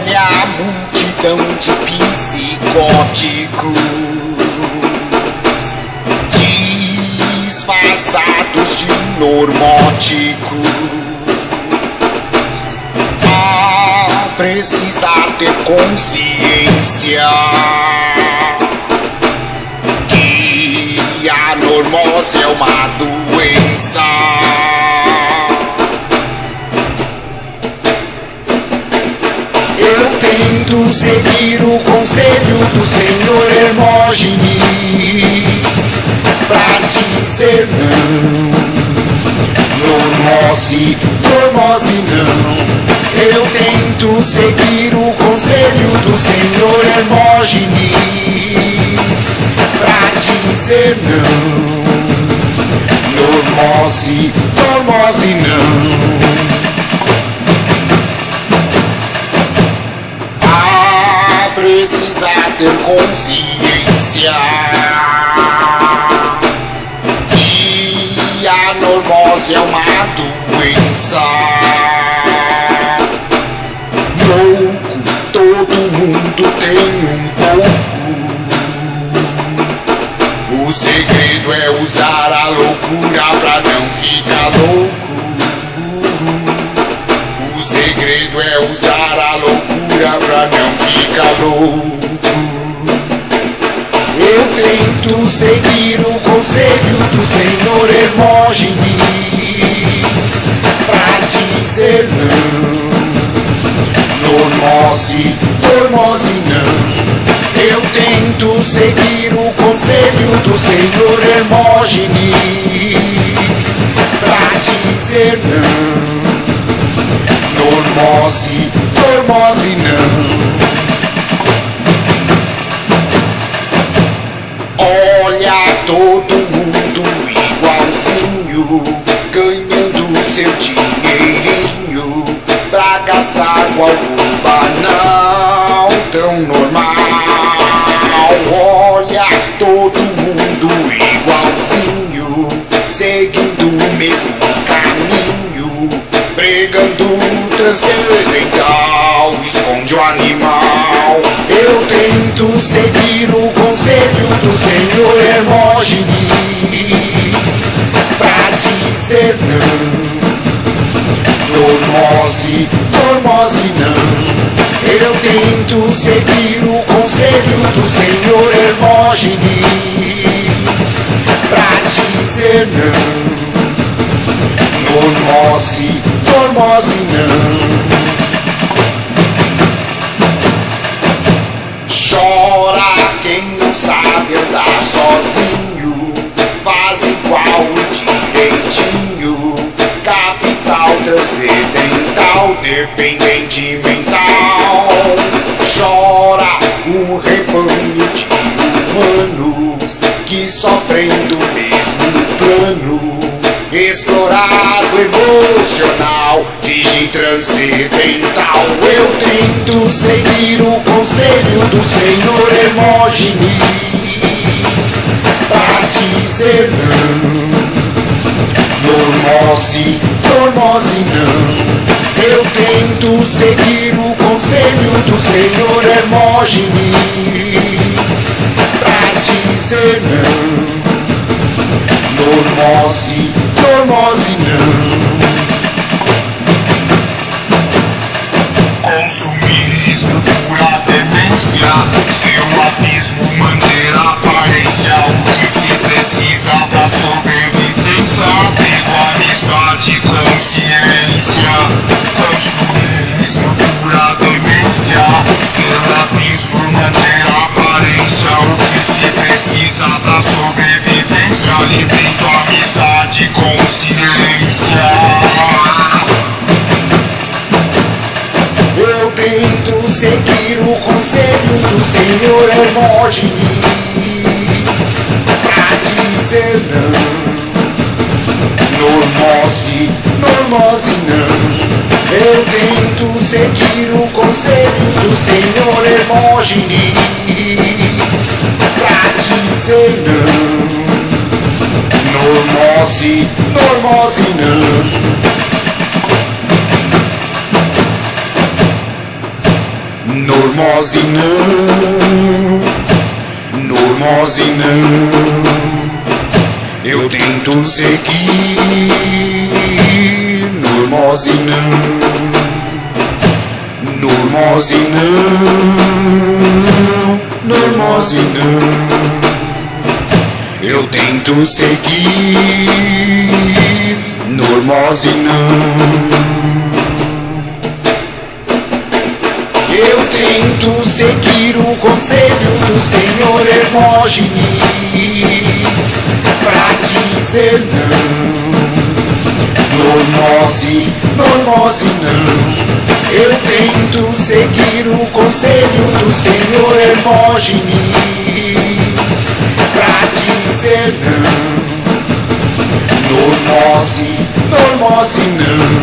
Olha a multidão de psicóticos. Disfarçados de normóticos. A precisar ter consciência Tento seguir o conselho do senhor Hermógenes pra dizer não. Normose, normose não. Eu tento seguir o conselho do senhor Hermógenes pra dizer não. Normose, normose não. Ter consciência que a normose é uma doença. Louco, todo mundo tem um pouco. O segredo é usar a loucura pra não ficar louco. O segredo é usar a loucura pra não ficar louco. Eu tento seguir o conselho do senhor Hermógenes pra dizer não. Normose, normose não. Eu tento seguir o conselho do senhor Hermógenes pra dizer não. Normose, normose não. Todo mundo igualzinho, ganhando seu dinheirinho pra gastar com algo banal, tão normal. Olha todo mundo igualzinho, seguindo o mesmo caminho, pregando transcendental, esconde o animal. Eu tento seguir o conselho do senhor Hermógenes dizer não. Normose, normose não. Eu tento seguir o conselho do senhor Hermógenes pra dizer não. Normose, normose não. Chora quem não sabe andar sozinho. Transcendental, dependente mental. Chora o rebanho de humanos que sofrem do mesmo plano. Explorado emocional, finge transcendental. Eu tento seguir o conselho do senhor Hermógenes seguir o conselho do senhor Hermógenes pra dizer não. Normose, normose não. Consumismo, pura demência Seu abismo, manter a aparência O que se precisa pra sobrevivência Apego, amizade, do senhor Hermógenes pra dizer não. Normose, normose não. Eu tento seguir o conselho do senhor Hermógenes pra dizer não. Normose, normose não. Normose não. Eu tento seguir, não, normose não. Eu tento seguir, normose Eu tento seguir o conselho do Senhor Hermógenes pra dizer não. Normose, normose não. Eu tento seguir o conselho do Senhor Hermógenes pra dizer não. Normose, normose não.